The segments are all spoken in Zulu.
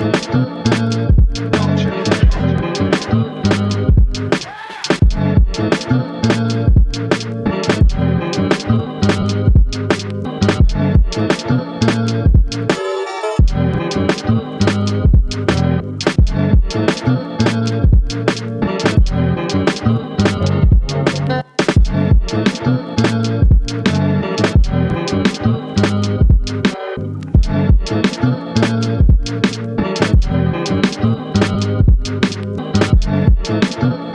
Thank you. Thank uh.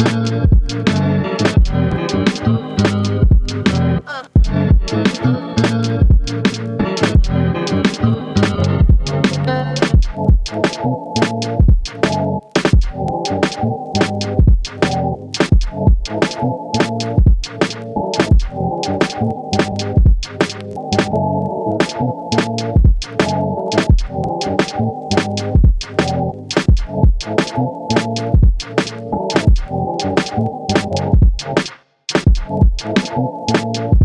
Thank you.